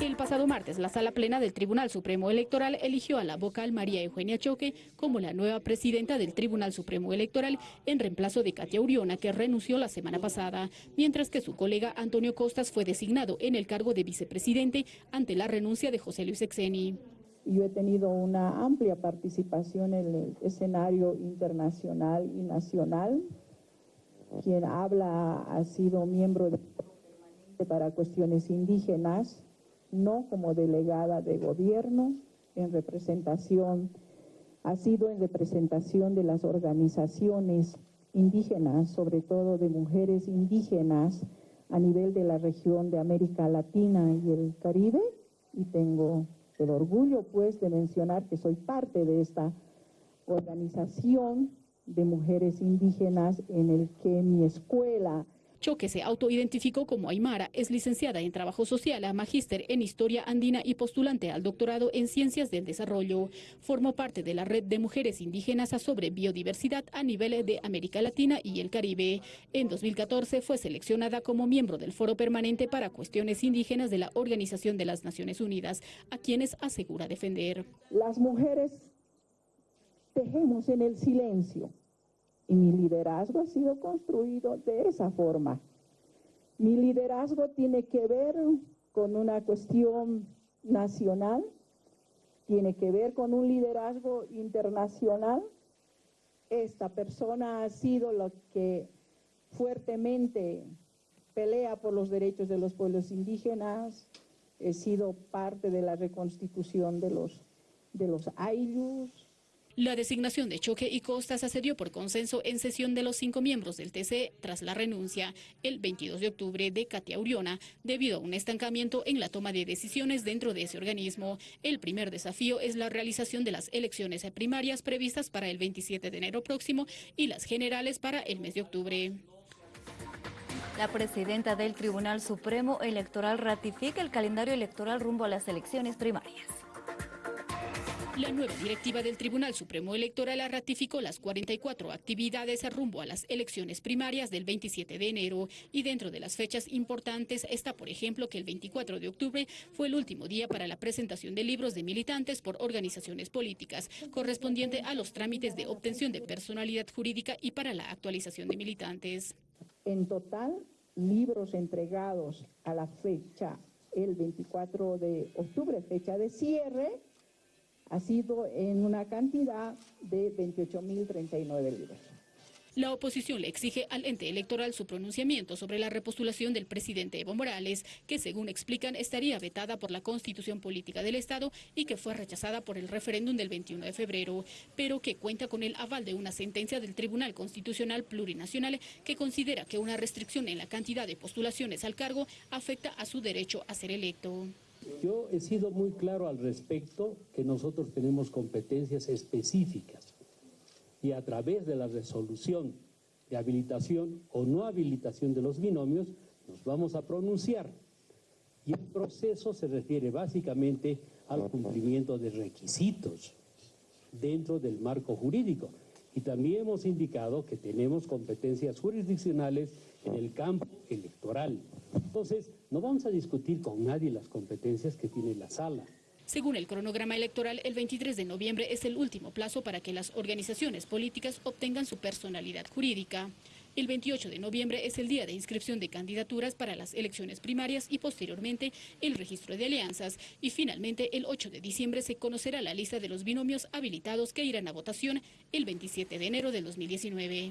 El pasado martes, la Sala Plena del Tribunal Supremo Electoral eligió a la vocal María Eugenia Choque como la nueva presidenta del Tribunal Supremo Electoral en reemplazo de Katia Uriona, que renunció la semana pasada, mientras que su colega Antonio Costas fue designado en el cargo de vicepresidente ante la renuncia de José Luis Exeni. Yo he tenido una amplia participación en el escenario internacional y nacional. Quien habla ha sido miembro de para cuestiones indígenas, no como delegada de gobierno, en representación, ha sido en representación de las organizaciones indígenas, sobre todo de mujeres indígenas a nivel de la región de América Latina y el Caribe, y tengo el orgullo pues de mencionar que soy parte de esta organización de mujeres indígenas en el que mi escuela Choque se autoidentificó como Aymara, es licenciada en Trabajo Social, magíster en Historia Andina y postulante al doctorado en Ciencias del Desarrollo. Formó parte de la red de mujeres indígenas sobre biodiversidad a nivel de América Latina y el Caribe. En 2014 fue seleccionada como miembro del Foro Permanente para Cuestiones Indígenas de la Organización de las Naciones Unidas, a quienes asegura defender. Las mujeres tejemos en el silencio y mi liderazgo ha sido construido de esa forma. Mi liderazgo tiene que ver con una cuestión nacional, tiene que ver con un liderazgo internacional. Esta persona ha sido lo que fuertemente pelea por los derechos de los pueblos indígenas, he sido parte de la reconstitución de los, de los Ayllus, la designación de Choque y Costas accedió por consenso en sesión de los cinco miembros del TC tras la renuncia el 22 de octubre de Katia Uriona debido a un estancamiento en la toma de decisiones dentro de ese organismo. El primer desafío es la realización de las elecciones primarias previstas para el 27 de enero próximo y las generales para el mes de octubre. La presidenta del Tribunal Supremo Electoral ratifica el calendario electoral rumbo a las elecciones primarias. La nueva directiva del Tribunal Supremo Electoral ratificó las 44 actividades rumbo a las elecciones primarias del 27 de enero y dentro de las fechas importantes está, por ejemplo, que el 24 de octubre fue el último día para la presentación de libros de militantes por organizaciones políticas, correspondiente a los trámites de obtención de personalidad jurídica y para la actualización de militantes. En total, libros entregados a la fecha el 24 de octubre, fecha de cierre, ha sido en una cantidad de 28.039 libros. La oposición le exige al ente electoral su pronunciamiento sobre la repostulación del presidente Evo Morales, que según explican estaría vetada por la Constitución Política del Estado y que fue rechazada por el referéndum del 21 de febrero, pero que cuenta con el aval de una sentencia del Tribunal Constitucional Plurinacional que considera que una restricción en la cantidad de postulaciones al cargo afecta a su derecho a ser electo. Yo he sido muy claro al respecto que nosotros tenemos competencias específicas y a través de la resolución de habilitación o no habilitación de los binomios nos vamos a pronunciar. Y el proceso se refiere básicamente al cumplimiento de requisitos dentro del marco jurídico. Y también hemos indicado que tenemos competencias jurisdiccionales en el campo electoral. Entonces, no vamos a discutir con nadie las competencias que tiene la sala. Según el cronograma electoral, el 23 de noviembre es el último plazo para que las organizaciones políticas obtengan su personalidad jurídica. El 28 de noviembre es el día de inscripción de candidaturas para las elecciones primarias y posteriormente el registro de alianzas. Y finalmente el 8 de diciembre se conocerá la lista de los binomios habilitados que irán a votación el 27 de enero del 2019.